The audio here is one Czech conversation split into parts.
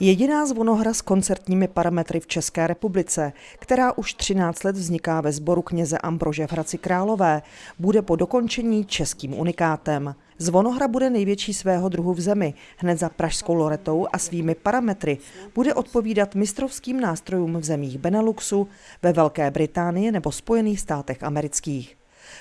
Jediná zvonohra s koncertními parametry v České republice, která už 13 let vzniká ve sboru kněze Ambrože v Hradci Králové, bude po dokončení českým unikátem. Zvonohra bude největší svého druhu v zemi, hned za pražskou loretou a svými parametry bude odpovídat mistrovským nástrojům v zemích Beneluxu, ve Velké Británii nebo Spojených státech amerických.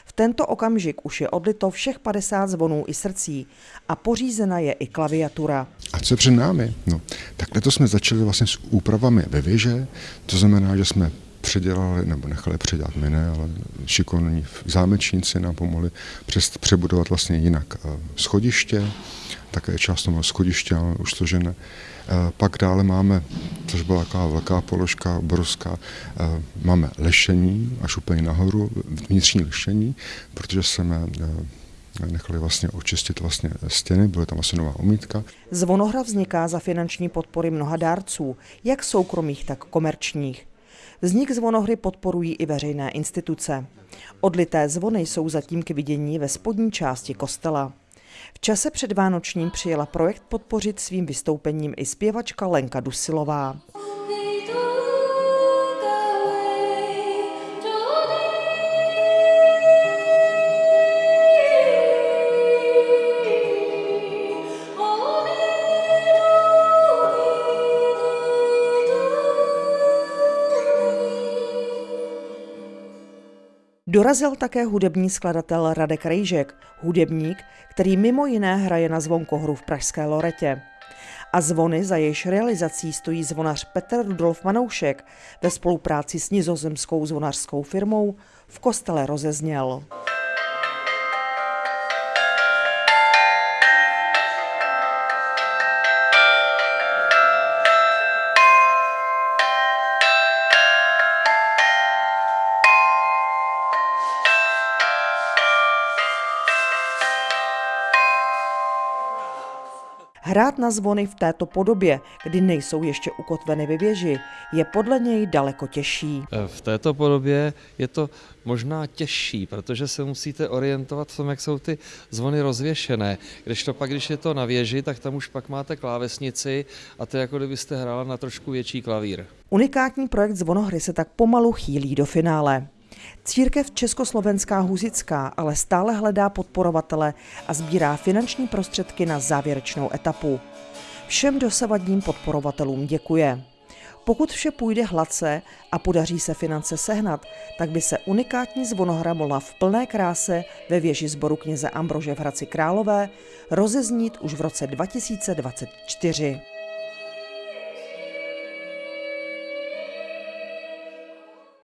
V tento okamžik už je odlito všech 50 zvonů i srdcí a pořízena je i klaviatura. A co před námi? No, takhle to jsme začali vlastně s úpravami ve věže, to znamená, že jsme předělali, nebo nechali předělat my ale šikovní zámečníci nám pomohli přes, přebudovat vlastně jinak eh, schodiště, také část toho schodiště máme už složené. Eh, pak dále máme, což byla taková velká položka, obrovská, eh, máme lešení až úplně nahoru, vnitřní lešení, protože jsme nechali vlastně očistit vlastně stěny, byla tam asi nová omítka. Zvonohra vzniká za finanční podpory mnoha dárců, jak soukromých, tak komerčních. Vznik zvonohry podporují i veřejné instituce. Odlité zvony jsou zatím k vidění ve spodní části kostela. V čase před Vánočním přijela projekt podpořit svým vystoupením i zpěvačka Lenka Dusilová. Dorazil také hudební skladatel Radek Rejžek, hudebník, který mimo jiné hraje na zvonkohru v Pražské Loretě. A zvony, za jejíž realizací stojí zvonař Petr Rudolf Manoušek ve spolupráci s nizozemskou zvonařskou firmou, v kostele rozezněl. Hrát na zvony v této podobě, kdy nejsou ještě ukotveny ve věži, je podle něj daleko těžší. E, v této podobě je to možná těžší, protože se musíte orientovat v tom, jak jsou ty zvony rozvěšené. Když to pak, když je to na věži, tak tam už pak máte klávesnici a to je jako kdybyste hrála na trošku větší klavír. Unikátní projekt zvonohry se tak pomalu chýlí do finále. Církev Československá huzická ale stále hledá podporovatele a sbírá finanční prostředky na závěrečnou etapu. Všem dosavadním podporovatelům děkuje. Pokud vše půjde hladce a podaří se finance sehnat, tak by se unikátní zvonohra mohla v plné kráse ve věži sboru kněze Ambrože v Hradci Králové rozeznít už v roce 2024.